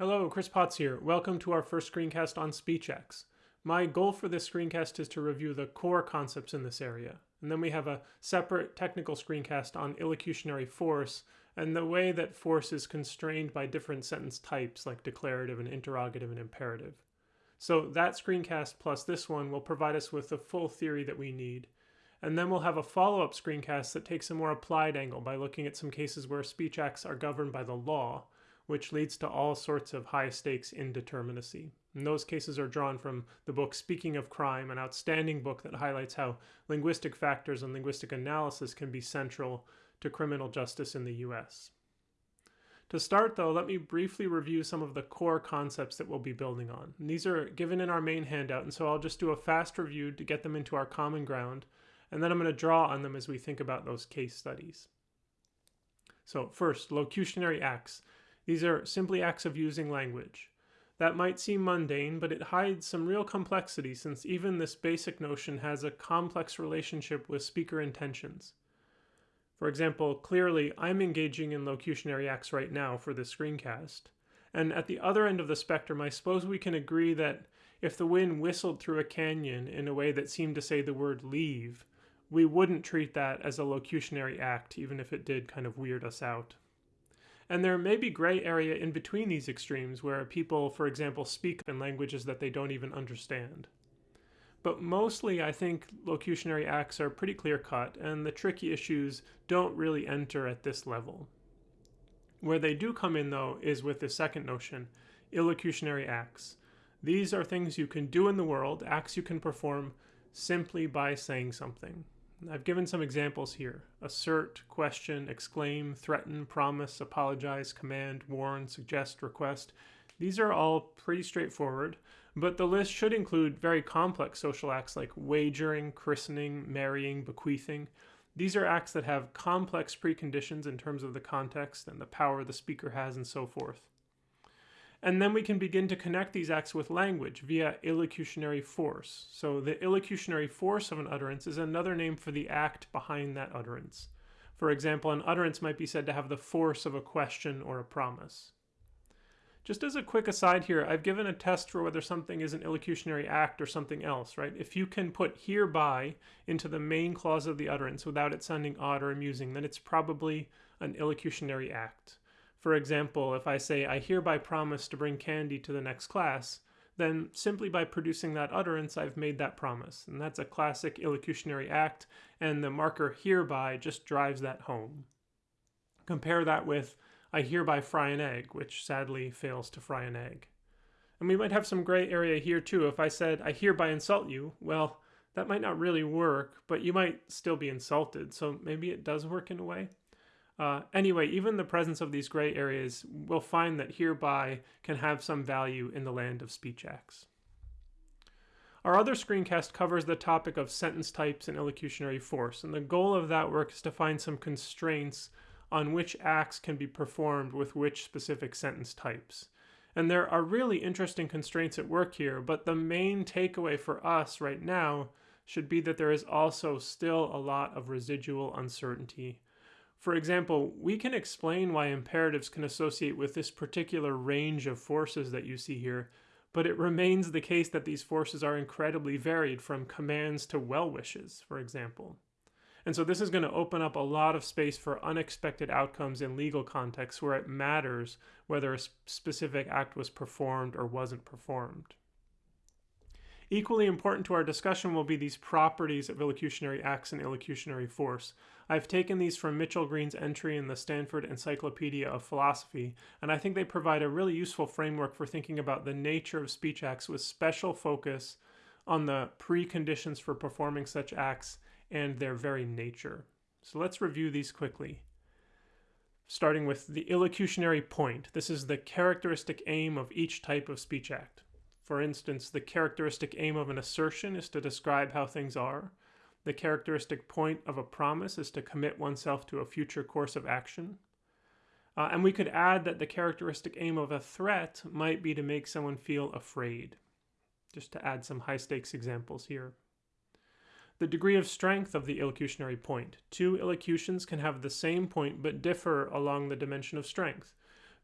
Hello, Chris Potts here. Welcome to our first screencast on speech acts. My goal for this screencast is to review the core concepts in this area. And then we have a separate technical screencast on illocutionary force and the way that force is constrained by different sentence types like declarative and interrogative and imperative. So that screencast plus this one will provide us with the full theory that we need. And then we'll have a follow-up screencast that takes a more applied angle by looking at some cases where speech acts are governed by the law which leads to all sorts of high stakes indeterminacy. And those cases are drawn from the book Speaking of Crime, an outstanding book that highlights how linguistic factors and linguistic analysis can be central to criminal justice in the US. To start, though, let me briefly review some of the core concepts that we'll be building on. And these are given in our main handout, and so I'll just do a fast review to get them into our common ground, and then I'm going to draw on them as we think about those case studies. So first, locutionary acts. These are simply acts of using language. That might seem mundane, but it hides some real complexity since even this basic notion has a complex relationship with speaker intentions. For example, clearly I'm engaging in locutionary acts right now for this screencast. And at the other end of the spectrum, I suppose we can agree that if the wind whistled through a canyon in a way that seemed to say the word leave, we wouldn't treat that as a locutionary act, even if it did kind of weird us out. And there may be gray area in between these extremes where people, for example, speak in languages that they don't even understand. But mostly, I think locutionary acts are pretty clear cut, and the tricky issues don't really enter at this level. Where they do come in, though, is with the second notion illocutionary acts. These are things you can do in the world, acts you can perform simply by saying something. I've given some examples here. Assert, question, exclaim, threaten, promise, apologize, command, warn, suggest, request. These are all pretty straightforward, but the list should include very complex social acts like wagering, christening, marrying, bequeathing. These are acts that have complex preconditions in terms of the context and the power the speaker has and so forth. And then we can begin to connect these acts with language via illocutionary force. So the illocutionary force of an utterance is another name for the act behind that utterance. For example, an utterance might be said to have the force of a question or a promise. Just as a quick aside here, I've given a test for whether something is an illocutionary act or something else, right? If you can put hereby into the main clause of the utterance without it sounding odd or amusing, then it's probably an illocutionary act. For example, if I say, I hereby promise to bring candy to the next class, then simply by producing that utterance, I've made that promise. And that's a classic illocutionary act, and the marker hereby just drives that home. Compare that with, I hereby fry an egg, which sadly fails to fry an egg. And we might have some gray area here too. If I said, I hereby insult you, well, that might not really work, but you might still be insulted, so maybe it does work in a way. Uh, anyway, even the presence of these gray areas will find that hereby can have some value in the land of speech acts. Our other screencast covers the topic of sentence types and illocutionary force, and the goal of that work is to find some constraints on which acts can be performed with which specific sentence types. And there are really interesting constraints at work here, but the main takeaway for us right now should be that there is also still a lot of residual uncertainty for example, we can explain why imperatives can associate with this particular range of forces that you see here, but it remains the case that these forces are incredibly varied from commands to well wishes, for example. And so this is going to open up a lot of space for unexpected outcomes in legal contexts where it matters whether a specific act was performed or wasn't performed. Equally important to our discussion will be these properties of illocutionary acts and illocutionary force. I've taken these from Mitchell Green's entry in the Stanford Encyclopedia of Philosophy, and I think they provide a really useful framework for thinking about the nature of speech acts with special focus on the preconditions for performing such acts and their very nature. So let's review these quickly. Starting with the illocutionary point. This is the characteristic aim of each type of speech act. For instance, the characteristic aim of an assertion is to describe how things are. The characteristic point of a promise is to commit oneself to a future course of action. Uh, and we could add that the characteristic aim of a threat might be to make someone feel afraid, just to add some high stakes examples here. The degree of strength of the illocutionary point. Two illocutions can have the same point but differ along the dimension of strength.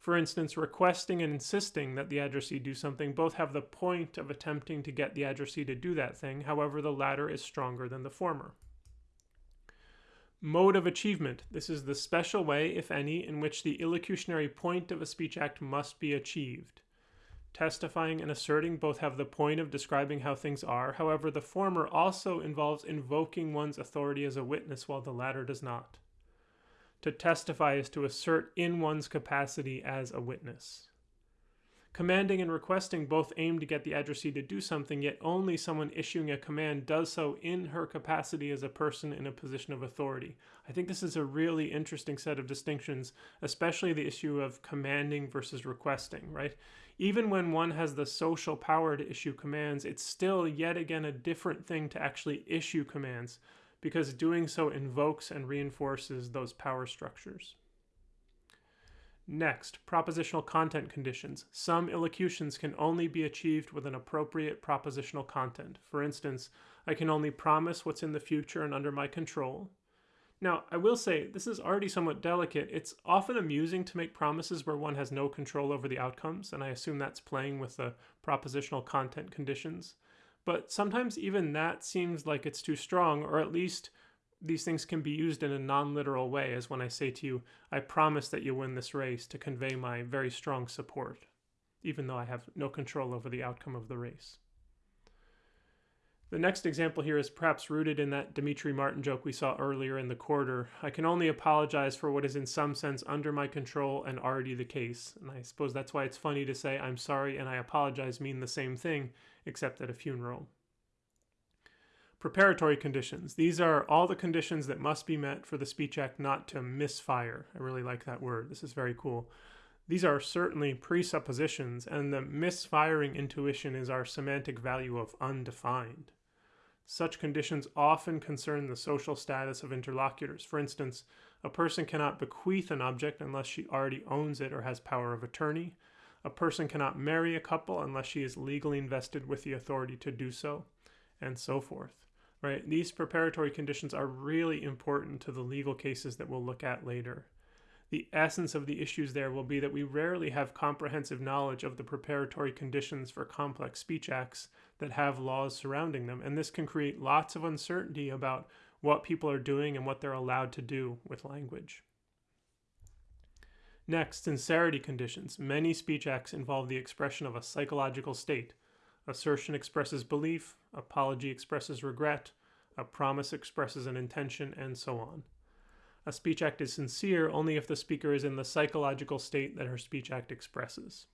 For instance, requesting and insisting that the addressee do something both have the point of attempting to get the addressee to do that thing, however, the latter is stronger than the former. Mode of achievement. This is the special way, if any, in which the illocutionary point of a speech act must be achieved. Testifying and asserting both have the point of describing how things are, however, the former also involves invoking one's authority as a witness while the latter does not. To testify is to assert in one's capacity as a witness. Commanding and requesting both aim to get the addressee to do something, yet only someone issuing a command does so in her capacity as a person in a position of authority. I think this is a really interesting set of distinctions, especially the issue of commanding versus requesting, right? Even when one has the social power to issue commands, it's still yet again a different thing to actually issue commands, because doing so invokes and reinforces those power structures. Next, propositional content conditions. Some illocutions can only be achieved with an appropriate propositional content. For instance, I can only promise what's in the future and under my control. Now, I will say, this is already somewhat delicate. It's often amusing to make promises where one has no control over the outcomes, and I assume that's playing with the propositional content conditions. But sometimes even that seems like it's too strong, or at least these things can be used in a non-literal way, as when I say to you, I promise that you win this race to convey my very strong support, even though I have no control over the outcome of the race. The next example here is perhaps rooted in that Demetri Martin joke we saw earlier in the quarter. I can only apologize for what is in some sense under my control and already the case. And I suppose that's why it's funny to say I'm sorry and I apologize mean the same thing, except at a funeral. Preparatory conditions. These are all the conditions that must be met for the Speech Act not to misfire. I really like that word. This is very cool. These are certainly presuppositions, and the misfiring intuition is our semantic value of undefined. Such conditions often concern the social status of interlocutors. For instance, a person cannot bequeath an object unless she already owns it or has power of attorney. A person cannot marry a couple unless she is legally invested with the authority to do so, and so forth right? These preparatory conditions are really important to the legal cases that we'll look at later. The essence of the issues there will be that we rarely have comprehensive knowledge of the preparatory conditions for complex speech acts that have laws surrounding them, and this can create lots of uncertainty about what people are doing and what they're allowed to do with language. Next, sincerity conditions. Many speech acts involve the expression of a psychological state, Assertion expresses belief, apology expresses regret, a promise expresses an intention, and so on. A speech act is sincere only if the speaker is in the psychological state that her speech act expresses.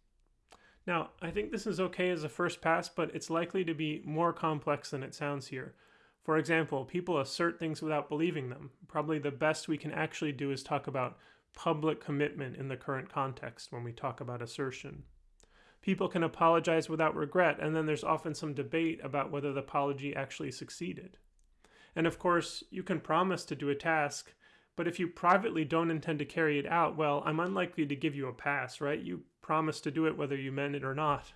Now, I think this is okay as a first pass, but it's likely to be more complex than it sounds here. For example, people assert things without believing them. Probably the best we can actually do is talk about public commitment in the current context when we talk about assertion people can apologize without regret, and then there's often some debate about whether the apology actually succeeded. And of course, you can promise to do a task, but if you privately don't intend to carry it out, well, I'm unlikely to give you a pass, right? You promised to do it whether you meant it or not.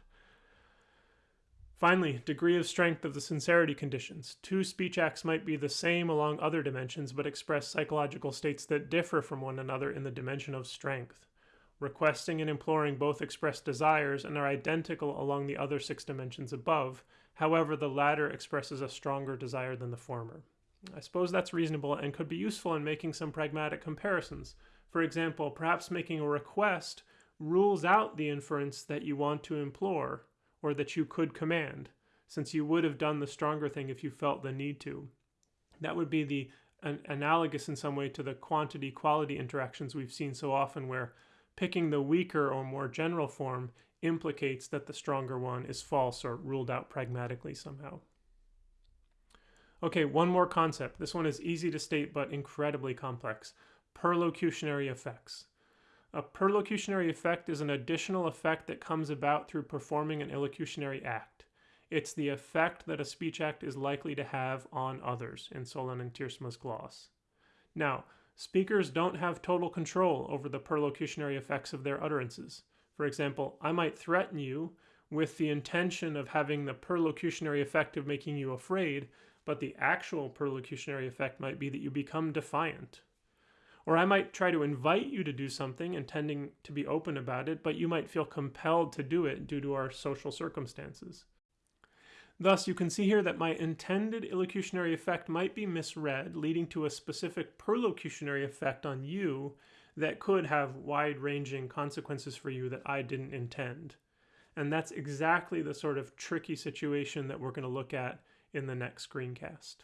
Finally, degree of strength of the sincerity conditions. Two speech acts might be the same along other dimensions, but express psychological states that differ from one another in the dimension of strength. Requesting and imploring both express desires and are identical along the other six dimensions above. However, the latter expresses a stronger desire than the former. I suppose that's reasonable and could be useful in making some pragmatic comparisons. For example, perhaps making a request rules out the inference that you want to implore or that you could command, since you would have done the stronger thing if you felt the need to. That would be the an, analogous in some way to the quantity quality interactions we've seen so often where Picking the weaker or more general form implicates that the stronger one is false or ruled out pragmatically somehow. Okay, one more concept. This one is easy to state but incredibly complex. Perlocutionary effects. A perlocutionary effect is an additional effect that comes about through performing an illocutionary act. It's the effect that a speech act is likely to have on others in Solan and Tiersma's gloss. Now, Speakers don't have total control over the perlocutionary effects of their utterances. For example, I might threaten you with the intention of having the perlocutionary effect of making you afraid, but the actual perlocutionary effect might be that you become defiant. Or I might try to invite you to do something, intending to be open about it, but you might feel compelled to do it due to our social circumstances. Thus, you can see here that my intended illocutionary effect might be misread, leading to a specific perlocutionary effect on you that could have wide-ranging consequences for you that I didn't intend. And that's exactly the sort of tricky situation that we're going to look at in the next screencast.